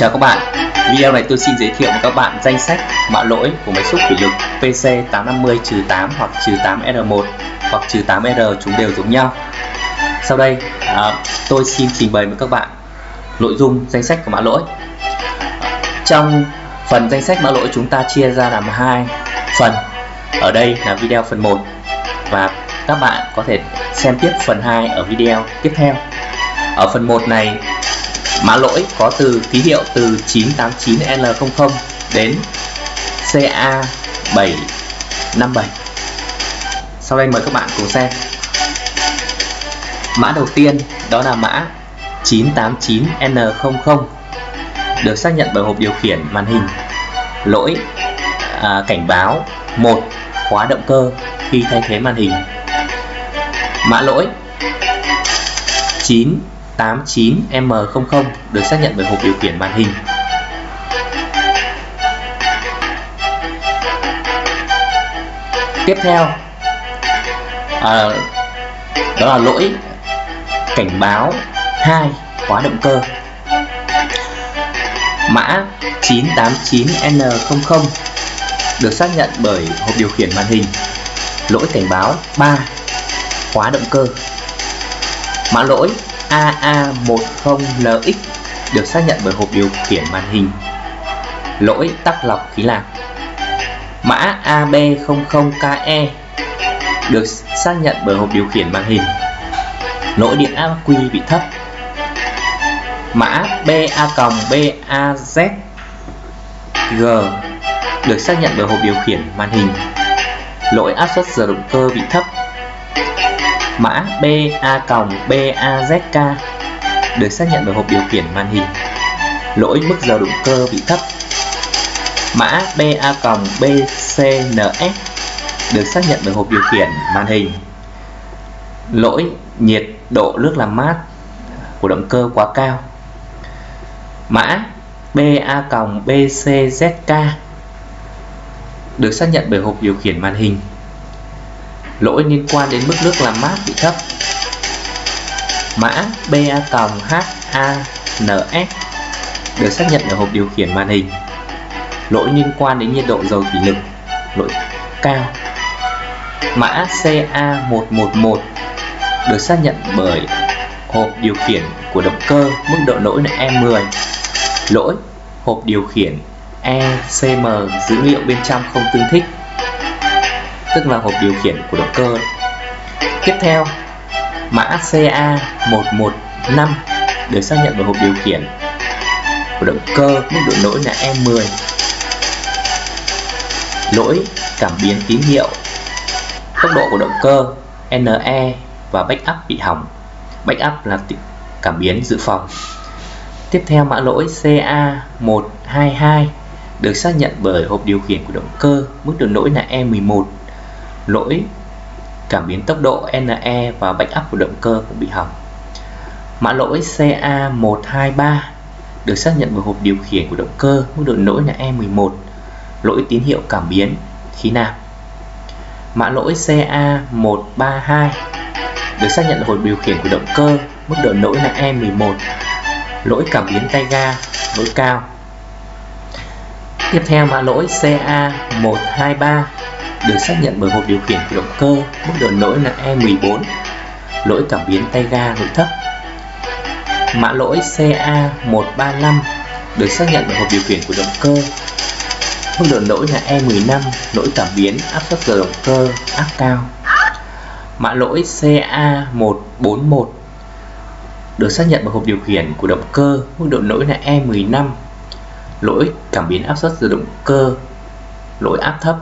Chào các bạn, video này tôi xin giới thiệu với các bạn danh sách mã lỗi của máy xúc thủy lực PC850-8 hoặc 8R1 hoặc 8R chúng đều giống nhau. Sau đây à, tôi xin trình bày với các bạn nội dung danh sách của mã lỗi. Trong phần danh sách mã lỗi chúng ta chia ra làm hai phần. Ở đây là video phần 1 và các bạn có thể xem tiếp phần 2 ở video tiếp theo. Ở phần 1 này Mã lỗi có từ ký hiệu từ 989L00 đến CA757. Sau đây mời các bạn cùng xem. Mã đầu tiên đó là mã 989N00 được xác nhận bởi hộp điều khiển màn hình. Lỗi à, cảnh báo một khóa động cơ khi thay thế màn hình. Mã lỗi 9 89M00 được xác nhận bởi hộp điều khiển màn hình. Tiếp theo à, đó là lỗi cảnh báo 2 khóa động cơ. Mã 989N00 được xác nhận bởi hộp điều khiển màn hình. Lỗi cảnh báo 3 khóa động cơ. Mã lỗi AA10LX được xác nhận bởi hộp điều khiển màn hình. Lỗi tắc lọc khí lạc. Mã AB00KE được xác nhận bởi hộp điều khiển màn hình. Lỗi điện áp quy bị thấp. Mã BA-BAZG được xác nhận bởi hộp điều khiển màn hình. Lỗi áp suất giờ động cơ bị thấp Mã BA-BAZK được xác nhận bởi hộp điều khiển màn hình. Lỗi mức giờ động cơ bị thấp. Mã BA-BCNS được xác nhận bởi hộp điều khiển màn hình. Lỗi nhiệt độ nước làm mát của động cơ quá cao. Mã BA-BCZK được xác nhận bởi hộp điều khiển màn hình lỗi liên quan đến mức nước làm mát bị thấp. Mã BA-HANS được xác nhận ở hộp điều khiển màn hình. Lỗi liên quan đến nhiệt độ dầu thủy lực, lỗi cao. Mã CA111 được xác nhận bởi hộp điều khiển của động cơ mức độ lỗi là E10 lỗi hộp điều khiển ECM dữ liệu bên trong không tương thích tức là hộp điều khiển của động cơ. Tiếp theo, mã CA115 được xác nhận bởi hộp điều khiển của động cơ mức độ lỗi là E10 lỗi cảm biến tín hiệu, tốc độ của động cơ NE và backup bị hỏng. Backup là cảm biến dự phòng. Tiếp theo, mã lỗi CA122 được xác nhận bởi hộp điều khiển của động cơ, mức độ lỗi là E11 lỗi cảm biến tốc độ NE và backup của động cơ cũng bị hỏng. Mã lỗi CA123 được xác nhận bởi hộp điều khiển của động cơ, mức độ lỗi là E11, lỗi tín hiệu cảm biến khí nạp. Mã lỗi CA132 được xác nhận bởi hộp điều khiển của động cơ, mức độ lỗi là E11, lỗi cảm biến tay ga, lỗi cao. Tiếp theo mã lỗi CA123 được xác nhận bởi hộp e điều khiển của động cơ, mức độ lỗi là E14 lỗi cảm biến tay ga nội thấp mã lỗi CA135 được xác nhận bởi hộp điều khiển của động cơ, mức độ lỗi là E15 lỗi cảm biến áp suất giờ động cơ áp cao. Mã lỗi CA141 được xác nhận bởi hộp điều khiển của động cơ, mức độ lỗi là E15 lỗi cảm biến áp suất giờ động cơ, lỗi áp thấp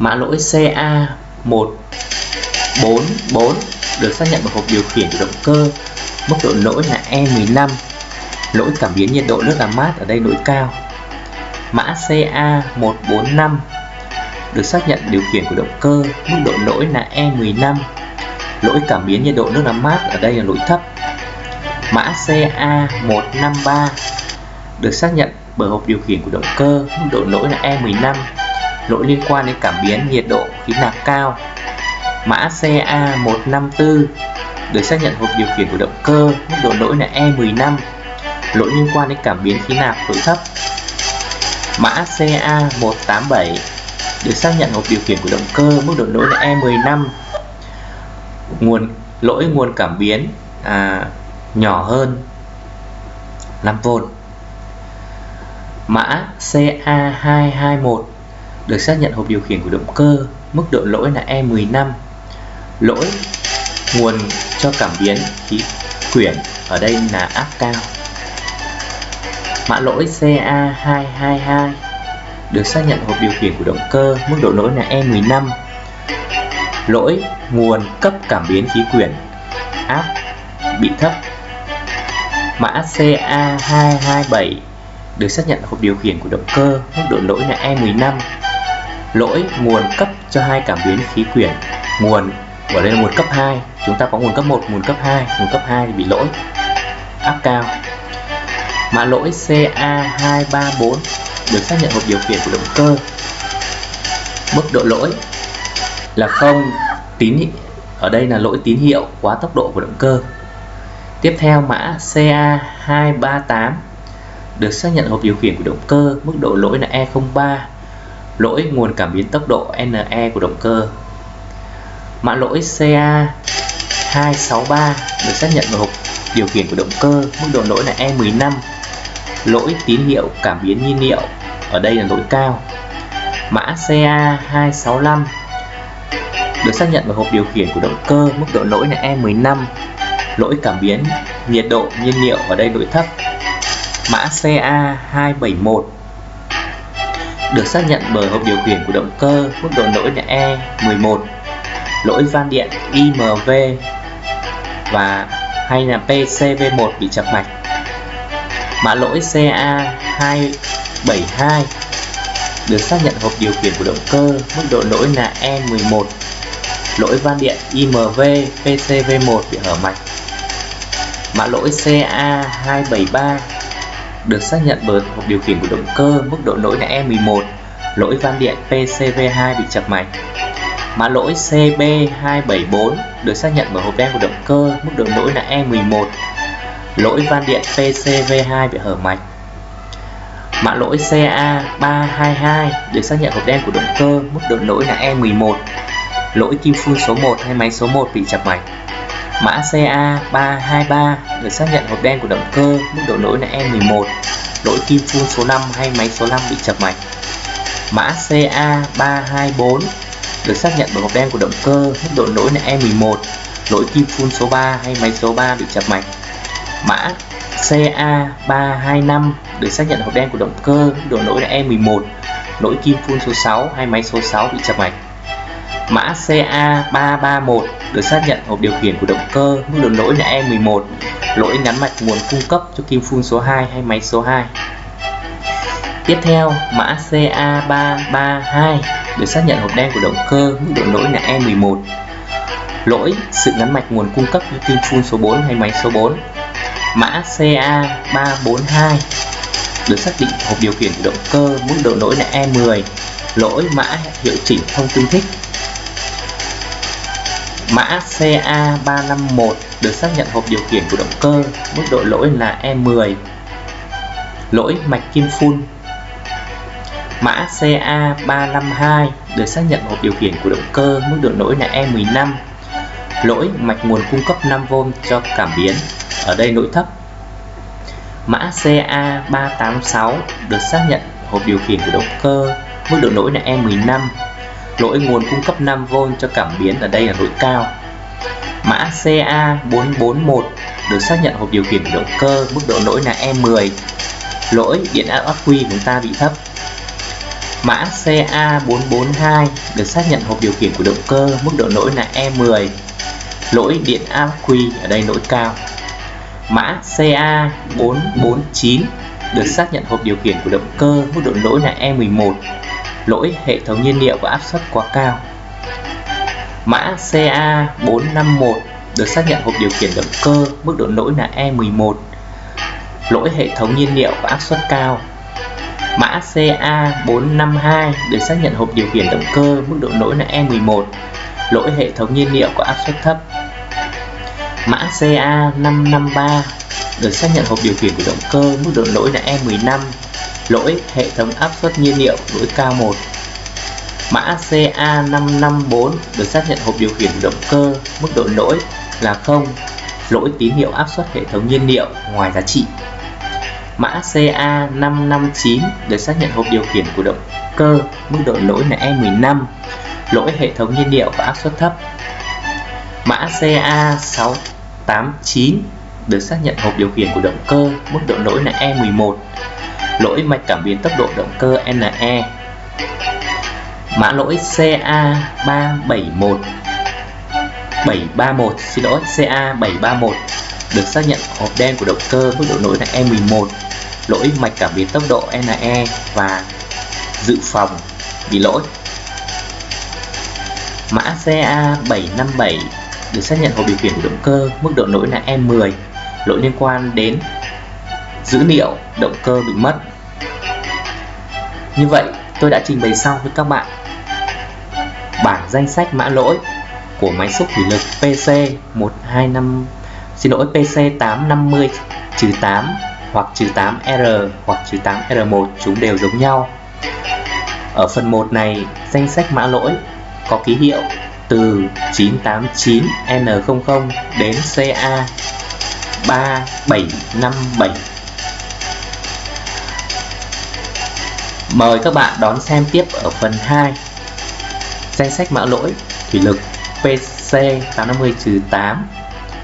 mã lỗi CA144 được xác nhận bởi hộp điều khiển của động cơ. Mức độ lỗi là E15 lỗi cảm biến nhiệt độ nước làm mát ở đây lỗi cao. Mã CA145 được xác nhận điều khiển của động cơ. Mức độ lỗi là E15 lỗi cảm biến nhiệt độ nước làm mát ở đây là lỗi thấp. Mã CA153 được xác nhận bởi hộp điều khiển của động cơ. Mức độ lỗi là E15 lỗi liên quan đến cảm biến nhiệt độ khí nạp cao. Mã CA154 được xác nhận hộp điều khiển của động cơ, mức độ lỗi là E15, lỗi liên quan đến cảm biến khí nạp nội thấp. Mã CA187 được xác nhận hộp điều khiển của động cơ mức độ lỗi là E15 nguồn lỗi nguồn cảm biến à, nhỏ hơn 5V mã CA221 được xác nhận hộp điều khiển của động cơ, mức độ lỗi là E15 lỗi nguồn cho cảm biến khí quyển ở đây là áp cao. Mã lỗi CA222 được xác nhận hộp điều khiển của động cơ, mức độ lỗi là E15 lỗi nguồn cấp cảm biến khí quyển áp bị thấp. Mã CA227 được xác nhận hộp điều khiển của động cơ, mức độ lỗi là E15 lỗi nguồn cấp cho hai cảm biến khí quyển. Nguồn ở đây là nguồn cấp 2 chúng ta có nguồn cấp 1 nguồn cấp 2 nguồn cấp 2 thì bị lỗi. Áp cao. Mã lỗi CA234 được xác nhận hộp điều khiển của động cơ. Mức độ lỗi là không tín ở đây là lỗi tín hiệu quá tốc độ của động cơ. Tiếp theo, mã CA238 được xác nhận hộp điều khiển của động cơ. Mức độ lỗi là E03 lỗi nguồn cảm biến tốc độ NE của động cơ. Mã lỗi CA263 được xác nhận vào hộp điều khiển của động cơ, mức độ lỗi là E15 lỗi tín hiệu cảm biến nhiên liệu, ở đây là lỗi cao. Mã CA265 được xác nhận vào hộp điều khiển của động cơ, mức độ lỗi là E15 lỗi cảm biến nhiệt độ nhiên liệu, ở đây lỗi thấp. Mã CA271 được xác nhận bởi hộp điều khiển của động cơ mức độ lỗi là E11 lỗi van điện IMV và hay là PCV1 bị chập mạch. Mã lỗi CA272 được xác nhận hộp điều khiển của động cơ mức độ lỗi là E11 lỗi van điện IMV PCV1 bị hở mạch. Mã lỗi CA273 được xác nhận bởi hộp điều khiển của động cơ mức độ lỗi là E11 lỗi van điện PCV2 bị chập mạch mã lỗi CB274 được xác nhận bởi hộp đen của động cơ mức độ lỗi là E11 lỗi van điện PCV2 bị hở mạch mã lỗi CA322 được xác nhận hộp đen của động cơ mức độ lỗi là E11 lỗi kim phun số 1 hay máy số 1 bị chập mạch mã CA323 được xác nhận hộp đen của động cơ, mức độ lỗi là E11 lỗi kim phun số 5 hay máy số 5 bị chập mạch. Mã CA324 được xác nhận bởi hộp đen của động cơ, mức độ lỗi là E11 lỗi kim phun số 3 hay máy số 3 bị chập mạch. Mã CA325 được xác nhận hộp đen của động cơ, mức độ lỗi là E11 lỗi kim phun số 6 hay máy số 6 bị chập mạch mã CA331 được xác nhận hộp điều khiển của động cơ mức độ lỗi là E11 lỗi ngắn mạch nguồn cung cấp cho kim phun số 2 hay máy số 2 tiếp theo, mã CA332 được xác nhận hộp đen của động cơ mức độ lỗi là E11 lỗi sự ngắn mạch nguồn cung cấp cho kim phun số 4 hay máy số 4 mã CA342 được xác định hộp điều khiển của động cơ mức độ lỗi là E10 lỗi mã hiệu chỉnh không tương thích mã CA351 được xác nhận hộp điều khiển của động cơ, mức độ lỗi là E10 lỗi mạch kim phun. Mã CA352 được xác nhận hộp điều khiển của động cơ, mức độ lỗi là E15 lỗi mạch nguồn cung cấp 5V cho cảm biến. Ở đây lỗi thấp. Mã CA386 được xác nhận hộp điều khiển của động cơ, mức độ lỗi là E15 lỗi nguồn cung cấp 5V cho cảm biến ở đây là lỗi cao. Mã CA441 được xác nhận hộp điều khiển động cơ, mức độ lỗi là E10 lỗi điện áp ắc quy của chúng ta bị thấp. Mã CA442 được xác nhận hộp điều khiển của động cơ, mức độ lỗi là E10 lỗi điện áp quy ở đây lỗi cao. Mã CA449 được xác nhận hộp điều khiển của động cơ, mức độ lỗi là E11 lỗi hệ thống nhiên liệu và áp suất quá cao. Mã CA451 được xác nhận hộp điều khiển động cơ, mức độ lỗi là E11 lỗi hệ thống nhiên liệu và áp suất cao. Mã CA452 được xác nhận hộp điều khiển động cơ, mức độ lỗi là E11 lỗi hệ thống nhiên liệu có áp suất thấp. Mã CA553 được xác nhận hộp điều khiển của động cơ, mức độ lỗi là E15 lỗi hệ thống áp suất nhiên liệu lỗi K1 mã CA554 được xác nhận hộp điều khiển động cơ mức độ lỗi là 0 lỗi tín hiệu áp suất hệ thống nhiên liệu ngoài giá trị. Mã CA559 được xác nhận hộp điều khiển của động cơ mức độ lỗi là E15 lỗi hệ thống nhiên liệu và áp suất thấp. Mã CA689 được xác nhận hộp điều khiển của động cơ mức độ lỗi là E11 lỗi mạch cảm biến tốc độ động cơ NE mã lỗi CA371 731 xin lỗi CA731 được xác nhận hộp đen của động cơ mức độ lỗi là E11 lỗi mạch cảm biến tốc độ NE và dự phòng bị lỗi. Mã CA757 được xác nhận hộp điều khiển của động cơ mức độ lỗi là E10 lỗi liên quan đến dữ liệu, động cơ bị mất. Như vậy, tôi đã trình bày xong với các bạn bảng danh sách mã lỗi của máy xúc thủy lực PC 125 xin lỗi PC 850 8 hoặc 8R hoặc 8R1 chúng đều giống nhau. Ở phần 1 này, danh sách mã lỗi có ký hiệu từ 989N00 đến CA 3757 Mời các bạn đón xem tiếp ở phần 2 Danh sách mã lỗi thủy lực PC850-8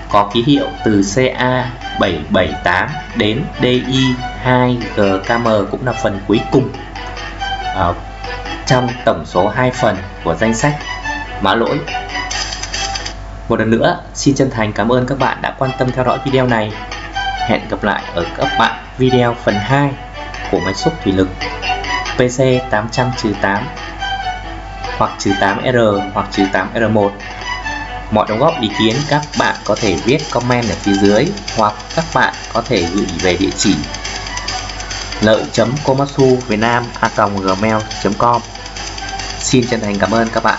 có ký hiệu từ CA778 đến DI2GKM cũng là phần cuối cùng à, trong tổng số 2 phần của danh sách mã lỗi. Một lần nữa, xin chân thành cảm ơn các bạn đã quan tâm theo dõi video này. Hẹn gặp lại ở các bạn video phần 2 của máy xúc thủy lực PC800-8 hoặc 8R hoặc 8R1 Mọi đóng góp ý kiến các bạn có thể viết comment ở phía dưới hoặc các bạn có thể gửi về địa chỉ lợi.komatsu việt nam a gmail.com Xin chân thành cảm ơn các bạn.